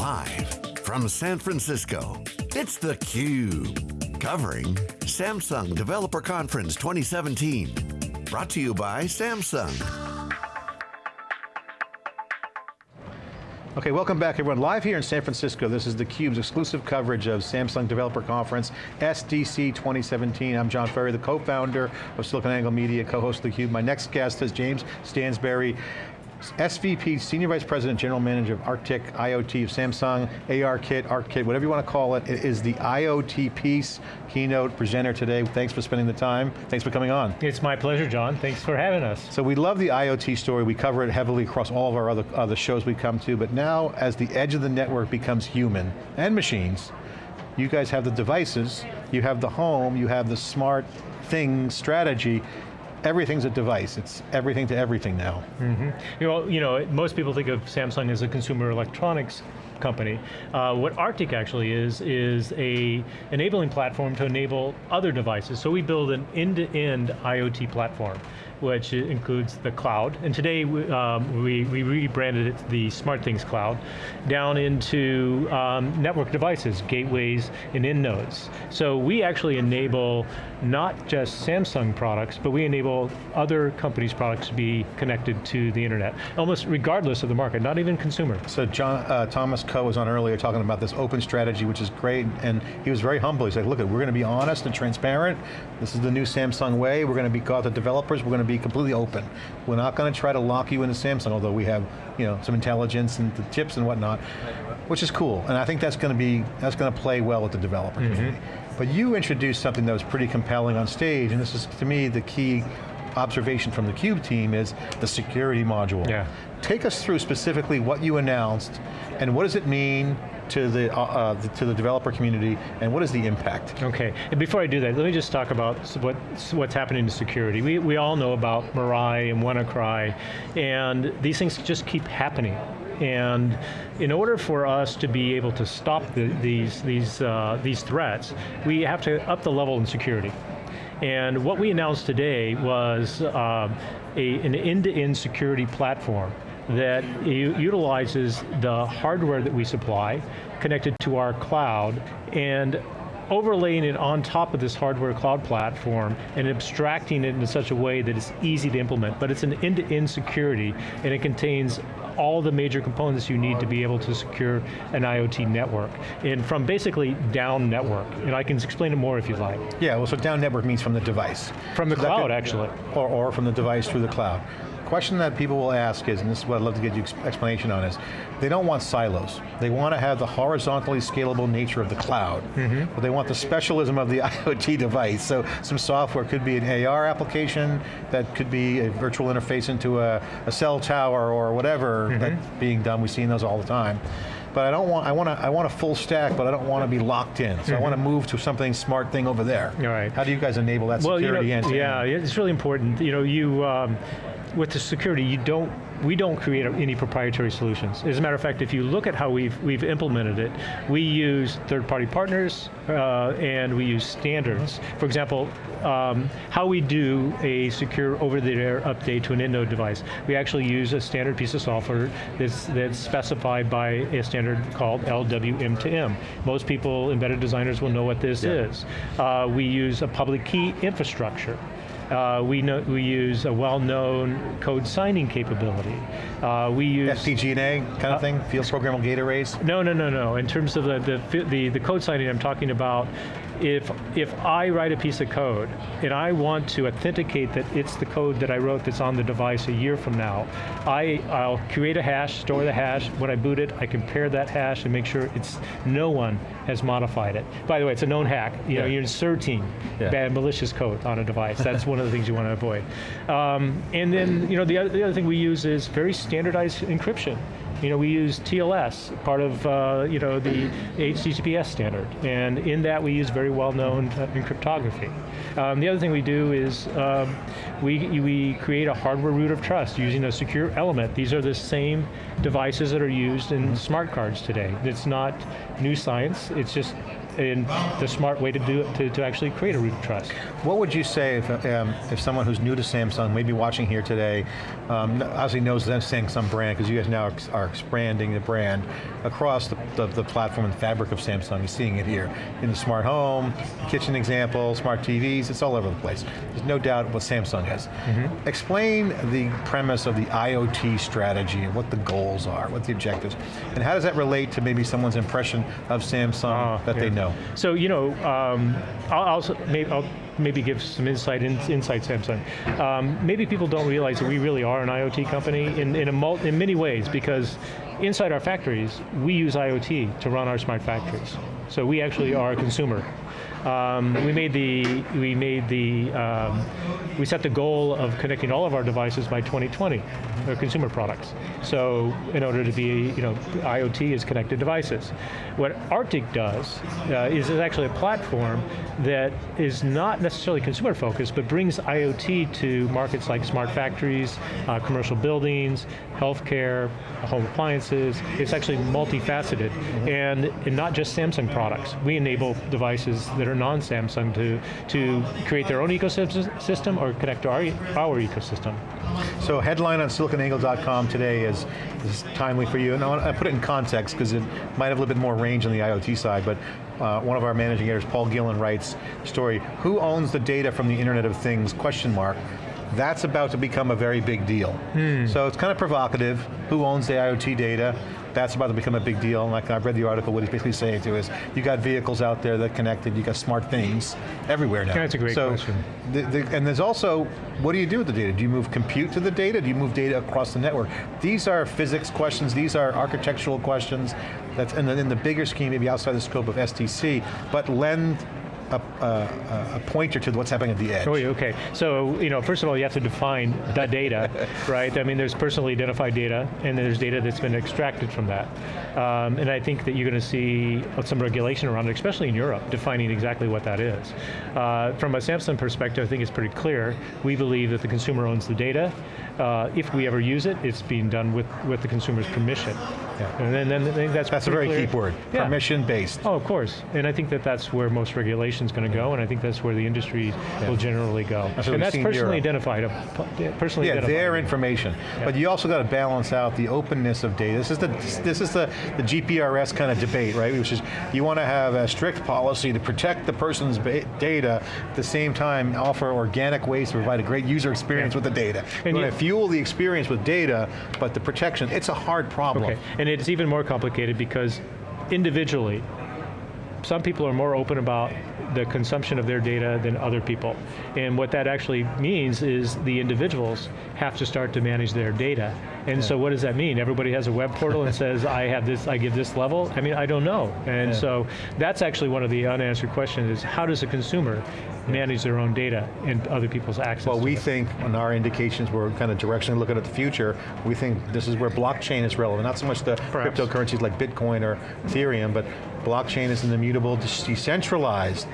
Live from San Francisco, it's theCUBE. Covering Samsung Developer Conference 2017. Brought to you by Samsung. Okay, welcome back everyone. Live here in San Francisco, this is theCUBE's exclusive coverage of Samsung Developer Conference, SDC 2017. I'm John Furrier, the co-founder of SiliconANGLE Media, co-host of theCUBE. My next guest is James Stansberry, SVP, Senior Vice President, General Manager of ARTIK IoT of Samsung, AR Kit, ARKit, ARKit, whatever you want to call it, it is the IoT piece keynote presenter today. Thanks for spending the time. Thanks for coming on. It's my pleasure, John. Thanks for having us. So we love the IoT story. We cover it heavily across all of our other, other shows we come to, but now as the edge of the network becomes human and machines, you guys have the devices, you have the home, you have the smart thing strategy, everything's a device. It's everything to everything now. Mm -hmm. You know, you know, most people think of Samsung as a consumer electronics company. Uh, what ARTIK actually is, is a enabling platform to enable other devices. So we build an end-to-end -end IoT platform which includes the cloud. And today um, we, we rebranded it the SmartThings Cloud, down into um, network devices, gateways, and end nodes. So we actually enable not just Samsung products, but we enable other companies' products to be connected to the internet, almost regardless of the market, not even consumer. So John, uh, Thomas Kuo was on earlier talking about this open strategy, which is great, and he was very humble. He said, look, we're going to be honest and transparent. This is the new Samsung way. We're going to be called the developers. We're going to be completely open. We're not going to try to lock you into Samsung, although we have you know, some intelligence and the chips and whatnot, which is cool. And I think that's going to be, that's going to play well with the developer mm -hmm. But you introduced something that was pretty compelling on stage, and this is, to me, the key observation from the CUBE team is the security module. Yeah. Take us through specifically what you announced, and what does it mean to the, uh, uh, to the developer community, and what is the impact? Okay, and before I do that, let me just talk about what, what's happening to security. We, we all know about Mirai and WannaCry, and these things just keep happening. And in order for us to be able to stop the, these, these, uh, these threats, we have to up the level in security. And what we announced today was uh, a, an end-to-end -end security platform that utilizes the hardware that we supply, connected to our cloud, and overlaying it on top of this hardware cloud platform and abstracting it in such a way that it's easy to implement, but it's an end-to-end -end security and it contains all the major components you need to be able to secure an IoT network. And from basically down network, and I can explain it more if you'd like. Yeah, well so down network means from the device. From the so cloud, could, actually. Or, or from the device through the cloud question that people will ask is, and this is what I'd love to get you explanation on, is they don't want silos. They want to have the horizontally scalable nature of the cloud, mm -hmm. but they want the specialism of the IoT device. So some software could be an AR application, that could be a virtual interface into a, a cell tower or whatever mm -hmm. that's being done. We've seen those all the time but I don't want, I want a, I want a full stack, but I don't want to be locked in. So mm -hmm. I want to move to something smart thing over there. All right. How do you guys enable that well, security you know, Yeah, it's really important. You know, you, um, with the security, you don't, we don't create any proprietary solutions. As a matter of fact, if you look at how we've, we've implemented it, we use third-party partners uh, and we use standards. For example, um, how we do a secure over-the-air update to an end node device. We actually use a standard piece of software that's, that's specified by a standard called LWM2M. Most people, embedded designers will know what this yeah. is. Uh, we use a public key infrastructure. Uh, we, know, we use a well-known code signing capability. Uh, we use- FPGA kind of uh, thing, field programmable gate arrays? No, no, no, no. In terms of the, the, the, the code signing I'm talking about if, if I write a piece of code and I want to authenticate that it's the code that I wrote that's on the device a year from now, I, I'll create a hash, store the hash, when I boot it, I compare that hash and make sure it's no one has modified it. By the way, it's a known hack. You yeah. know, you're inserting yeah. bad malicious code on a device. That's one of the things you want to avoid. Um, and then, you know, the other, the other thing we use is very standardized encryption. You know, we use TLS, part of uh, you know the HTTPS standard, and in that we use very well-known uh, in cryptography. Um, the other thing we do is um, we, we create a hardware root of trust using a secure element. These are the same devices that are used in smart cards today. It's not new science, it's just and the smart way to do it, to, to actually create a root of trust. What would you say if, um, if someone who's new to Samsung, maybe watching here today, um, obviously knows the Samsung brand, because you guys now are expanding the brand across the, the, the, platform and fabric of Samsung. You're seeing it here in the smart home, kitchen example, smart TVs, it's all over the place. There's no doubt what Samsung is. Mm -hmm. Explain the premise of the IoT strategy and what the goals are, what the objectives, and how does that relate to maybe someone's impression of Samsung uh, that yeah. they know? So, you know, um, I'll, I'll, maybe, I'll maybe give some insight in, inside Samsung. Um, maybe people don't realize that we really are an IoT company in, in, a in many ways because inside our factories, we use IoT to run our smart factories. So we actually are a consumer um, we made the we made the um, we set the goal of connecting all of our devices by 2020, our consumer products. So in order to be, you know, IoT is connected devices. What ARTIK does uh, is it's actually a platform that is not necessarily consumer focused, but brings IoT to markets like smart factories, uh, commercial buildings, healthcare, home appliances. It's actually multifaceted, and, and not just Samsung products. We enable devices that are non-Samsung to, to create their own ecosystem or connect to our, our ecosystem. So headline on siliconangle.com today is, is timely for you, and I put it in context because it might have a little bit more range on the IoT side, but uh, one of our managing editors, Paul Gillen, writes, story, who owns the data from the Internet of Things, question mark, that's about to become a very big deal. Hmm. So it's kind of provocative, who owns the IoT data, that's about to become a big deal. And like I've read the article, what he's basically saying to is, you got vehicles out there that connected, you got smart things everywhere now. That's a great so question. The, the, and there's also, what do you do with the data? Do you move compute to the data? Do you move data across the network? These are physics questions, these are architectural questions, that's in the, in the bigger scheme, maybe outside the scope of SDC, but lend a, a, a, pointer to what's happening at the edge. Oh, okay. So, you know, first of all, you have to define that data, right? I mean, there's personally identified data, and there's data that's been extracted from that. Um, and I think that you're going to see some regulation around it, especially in Europe, defining exactly what that is. Uh, from a Samsung perspective, I think it's pretty clear. We believe that the consumer owns the data. Uh, if we ever use it, it's being done with, with the consumer's permission. Yeah. And then, then that's That's a very clear. key word, yeah. permission-based. Oh, of course. And I think that that's where most regulation is going to go, and I think that's where the industry yeah. will generally go. That's and that's personally identified. Uh, personally yeah, identified. their information. But you also got to balance out the openness of data. This is the this is the, the GDPR kind of debate, right? Which is you want to have a strict policy to protect the person's data, at the same time offer organic ways to provide a great user experience with the data. And you want to fuel the experience with data, but the protection, it's a hard problem. Okay, and it's even more complicated because individually, some people are more open about the consumption of their data than other people. And what that actually means is the individuals have to start to manage their data. And yeah. so what does that mean? Everybody has a web portal and says, I have this, I give this level? I mean, I don't know. And yeah. so that's actually one of the unanswered questions is how does a consumer manage their own data and other people's access Well, we it. think, on our indications, we're kind of directionally looking at the future, we think this is where blockchain is relevant, not so much the Perhaps. cryptocurrencies like Bitcoin or Ethereum, but blockchain is an immutable, decentralized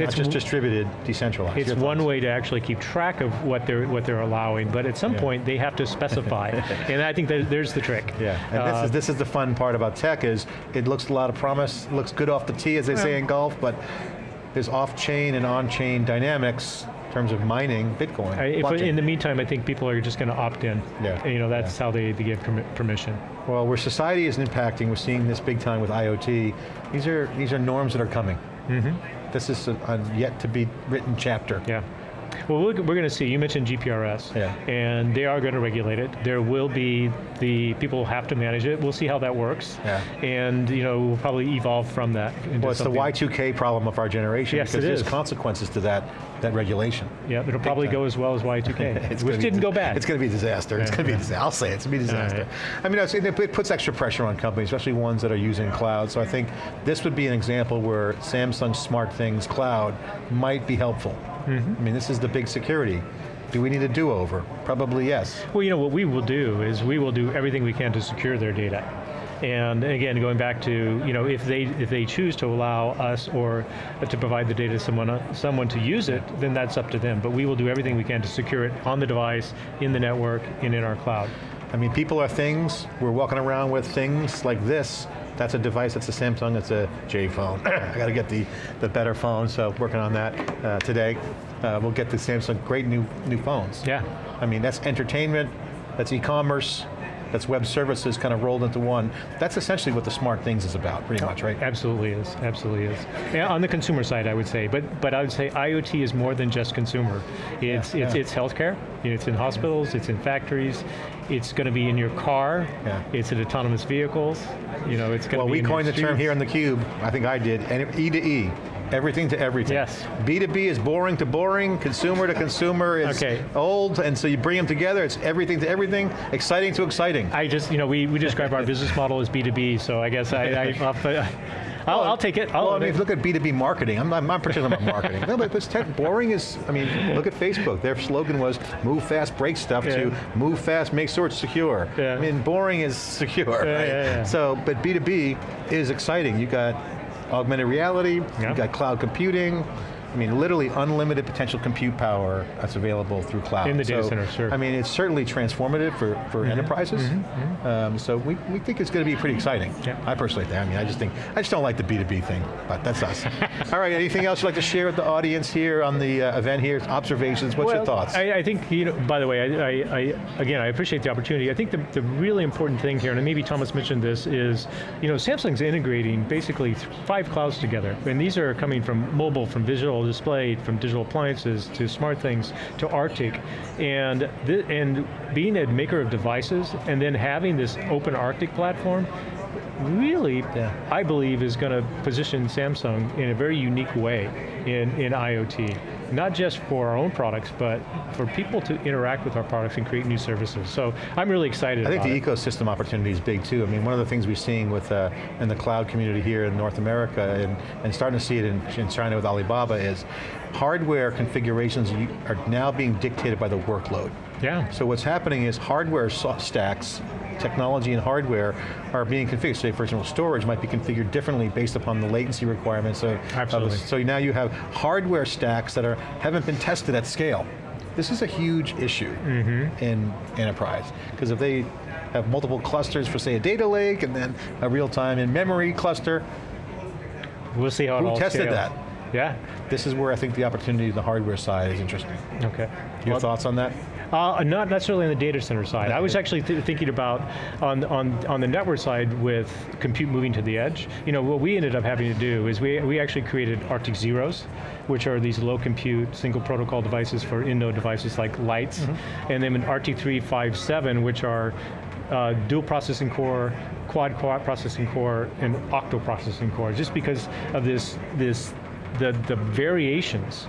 it's not just distributed, decentralized. It's one way to actually keep track of what they're what they're allowing, but at some yeah. point they have to specify, and I think that there's the trick. Yeah, and uh, this is this is the fun part about tech is it looks a lot of promise, looks good off the tee as they well, say in golf, but there's off-chain and on-chain dynamics in terms of mining Bitcoin. I, if, in the meantime, I think people are just going to opt in. Yeah. And, you know, that's yeah. how they, they get permission. Well, where society is impacting, we're seeing this big time with IoT. These are these are norms that are coming. Mm -hmm. This is a, a yet to be written chapter. Yeah. Well, we're, we're going to see, you mentioned GDPR, yeah. and they are going to regulate it. There will be, the people have to manage it. We'll see how that works. Yeah. And you know, we'll probably evolve from that. Well, it's something. the Y2K problem of our generation yes, because there's consequences to that, that regulation. Yeah, it'll probably go as well as Y2K, which didn't go bad. It's going to be a disaster. Yeah, it's going to be a disaster. I'll say it, it's going to be a disaster. Right. I mean, it puts extra pressure on companies, especially ones that are using cloud. So I think this would be an example where Samsung SmartThings Cloud might be helpful. Mm -hmm. I mean, this is the big security. Do we need a do-over? Probably yes. Well, you know, what we will do is we will do everything we can to secure their data. And again, going back to, you know, if they if they choose to allow us or to provide the data to someone, someone to use it, then that's up to them. But we will do everything we can to secure it on the device, in the network, and in our cloud. I mean, people are things. We're walking around with things like this That's a device, that's a Samsung, it's a J phone. I got to get the, the better phone, so working on that uh, today. Uh, we'll get the Samsung, great new, new phones. Yeah. I mean, that's entertainment, that's e-commerce, that's web services kind of rolled into one. That's essentially what the smart things is about, pretty much, right? Absolutely is, absolutely is. Yeah, on the consumer side, I would say, but but I would say IoT is more than just consumer. It's Yeah, it's yeah. it's healthcare. It's in hospitals. It's in factories. It's going to be in your car. Yeah. It's in autonomous vehicles. You know, it's going to Well, be. we in coined the term here on theCUBE, I think I did, and E to E. Everything to everything. Yes. B2B is boring to boring, consumer to consumer is Okay. old, and so you bring them together, it's everything to everything, exciting to exciting. I just, you know, we, we describe our business model as B2B, so I guess I, I I'll, I'll, I'll take it. I'll, well, I mean, look at B2B marketing, I'm not, I'm not particularly about marketing. No, but it's tech, boring is, I mean, look at Facebook. Their slogan was, move fast, break stuff, Yeah. to move fast, make sure it's secure. Yeah. I mean, boring is secure, Yeah, right? So, but B2B is exciting. You got augmented reality, Yeah. you got cloud computing, I mean, literally unlimited potential compute power that's available through cloud. In the data So, center, sure. I mean, it's certainly transformative for, for enterprises. Um, so we, we think it's going to be pretty exciting. Yeah. I personally think, I mean, I just think, I just don't like the B2B thing, but that's us. All right, anything else you'd like to share with the audience here on the uh, event here? Observations, what's your thoughts? I, I think, you know, by the way, I, I, I, again, I appreciate the opportunity. I think the, the really important thing here, and maybe Thomas mentioned this, is, you know, Samsung's integrating basically five clouds together. And these are coming from mobile, from visual display, from digital appliances, to smart things, to ARTIK. And, and being a maker of devices, and then having this open ARTIK platform, really, Yeah. I believe is going to position Samsung in a very unique way in, in IoT. Not just for our own products, but for people to interact with our products and create new services. So I'm really excited I think the it. ecosystem opportunity is big too. I mean, one of the things we're seeing with uh, in the cloud community here in North America and, and starting to see it in, in China with Alibaba is hardware configurations are now being dictated by the workload. Yeah. So what's happening is hardware stacks, technology and hardware are being configured. Say for example, storage might be configured differently based upon the latency requirements of, of Absolutely. so now you have hardware stacks that are haven't been tested at scale. This is a huge issue Mm-hmm. in enterprise, because if they have multiple clusters for say a data lake and then a real-time in-memory cluster, We'll see how it Who all tested scales. that? Yeah, this is where I think the opportunity on the hardware side is interesting. okay. Your Well, thoughts on that? Uh, not necessarily on the data center side. I was actually th thinking about on, on, on the network side with compute moving to the edge. You know, what we ended up having to do is we, we actually created ARTIK Zeros, which are these low compute, single protocol devices for in-node devices like lights, and then an ARTIK 357, which are uh, dual processing core, quad quad processing core, and octo processing core, just because of this, this the, the variations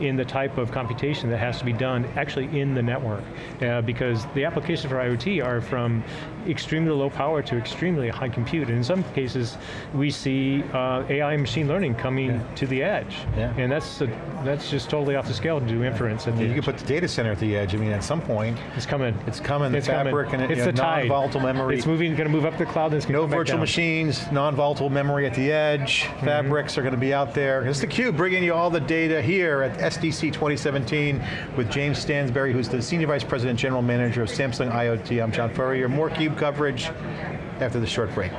in the type of computation that has to be done actually in the network. Uh, because the applications for IoT are from extremely low power to extremely high compute. And in some cases, we see uh, AI and machine learning coming to the edge. Yeah. And that's, a, that's just totally off the scale to do inference at the You edge. can put the data center at the edge. I mean, at some point, It's coming. it's coming. The It's coming. fabric and it, it's you know, non-volatile memory. It's moving, going to move up the cloud, and it's going No to come back virtual machines, non-volatile memory at the edge, Mm-hmm. fabrics are going to be out there. It's theCUBE bringing you all the data here at SDC 2017 with James Stansberry, who's the Senior Vice President General Manager of Samsung IoT. I'm John Furrier. More Coverage after the short break.